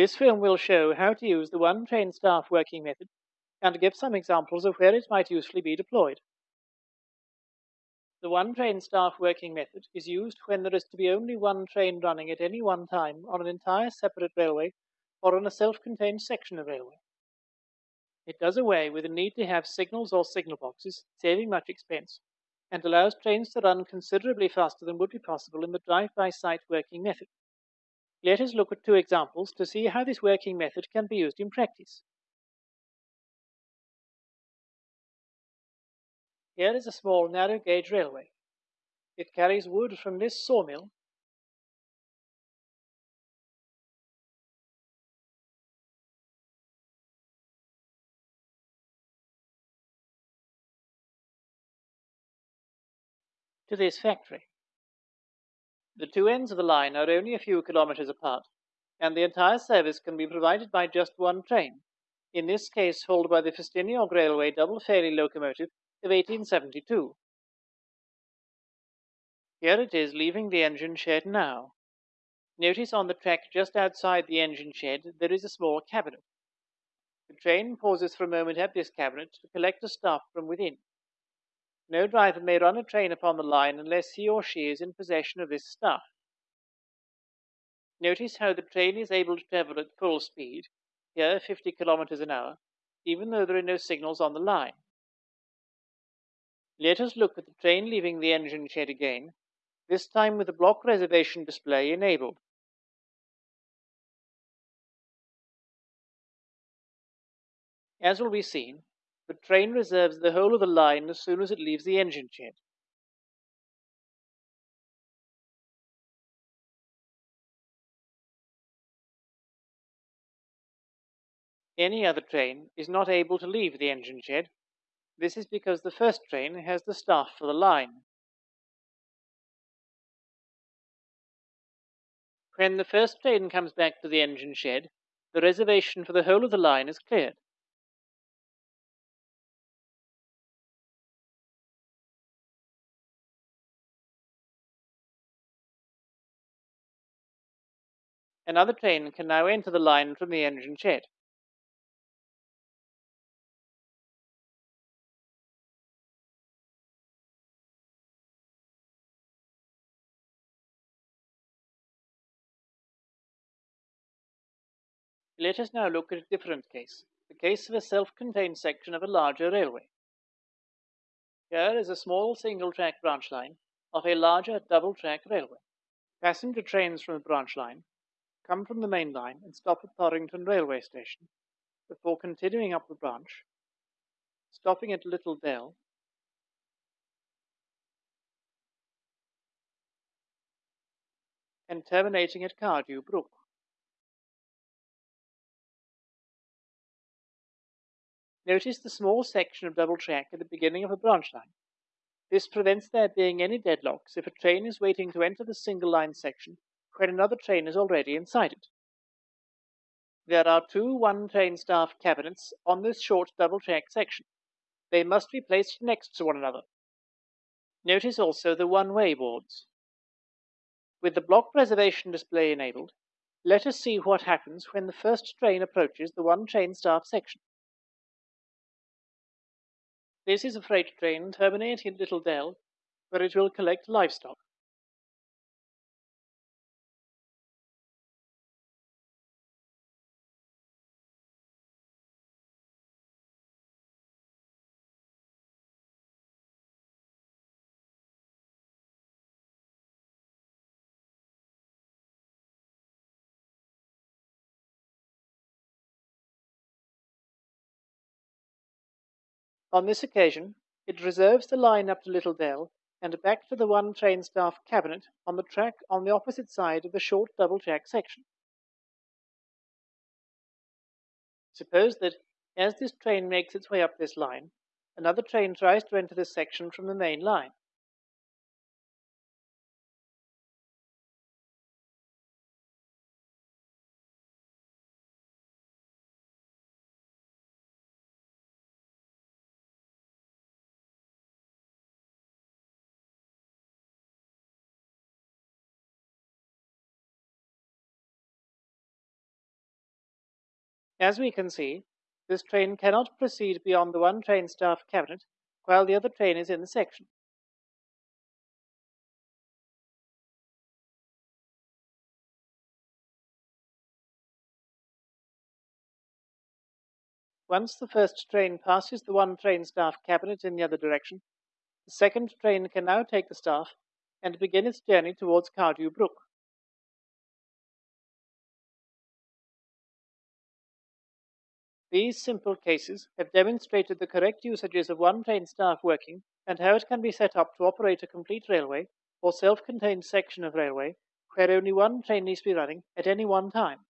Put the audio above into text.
This film will show how to use the one train staff working method and give some examples of where it might usefully be deployed. The one train staff working method is used when there is to be only one train running at any one time on an entire separate railway or on a self-contained section of railway. It does away with the need to have signals or signal boxes, saving much expense, and allows trains to run considerably faster than would be possible in the drive-by-sight working method. Let us look at two examples to see how this working method can be used in practice. Here is a small narrow gauge railway. It carries wood from this sawmill to this factory. The two ends of the line are only a few kilometers apart, and the entire service can be provided by just one train, in this case hauled by the Festiniog Railway double Fairlie locomotive of 1872. Here it is leaving the engine shed now. Notice on the track just outside the engine shed there is a small cabinet. The train pauses for a moment at this cabinet to collect the staff from within. No driver may run a train upon the line unless he or she is in possession of this staff. Notice how the train is able to travel at full speed, here 50 kilometers an hour, even though there are no signals on the line. Let us look at the train leaving the engine shed again, this time with the block reservation display enabled. As will be seen, the train reserves the whole of the line as soon as it leaves the engine shed. Any other train is not able to leave the engine shed this is because the first train has the staff for the line. When the first train comes back to the engine shed, the reservation for the whole of the line is cleared. Another train can now enter the line from the engine shed. Let us now look at a different case, the case of a self-contained section of a larger railway. Here is a small single-track branch line of a larger double-track railway. Passenger trains from the branch line come from the main line and stop at Torrington railway station before continuing up the branch, stopping at Little Dell, and terminating at Cardew Brook. Notice the small section of double track at the beginning of a branch line. This prevents there being any deadlocks if a train is waiting to enter the single line section when another train is already inside it. There are two one train staff cabinets on this short double track section. They must be placed next to one another. Notice also the one-way boards. With the block reservation display enabled, let us see what happens when the first train approaches the one train staff section. This is a freight train terminating at Little Dell, where it will collect livestock. On this occasion, it reserves the line up to Little Dell and back to the one train staff cabinet on the track on the opposite side of the short double track section. Suppose that as this train makes its way up this line, another train tries to enter this section from the main line. As we can see, this train cannot proceed beyond the one train staff cabinet while the other train is in the section. Once the first train passes the one train staff cabinet in the other direction, the second train can now take the staff and begin its journey towards Cardew Brook. These simple cases have demonstrated the correct usages of one train staff working and how it can be set up to operate a complete railway or self-contained section of railway where only one train needs to be running at any one time.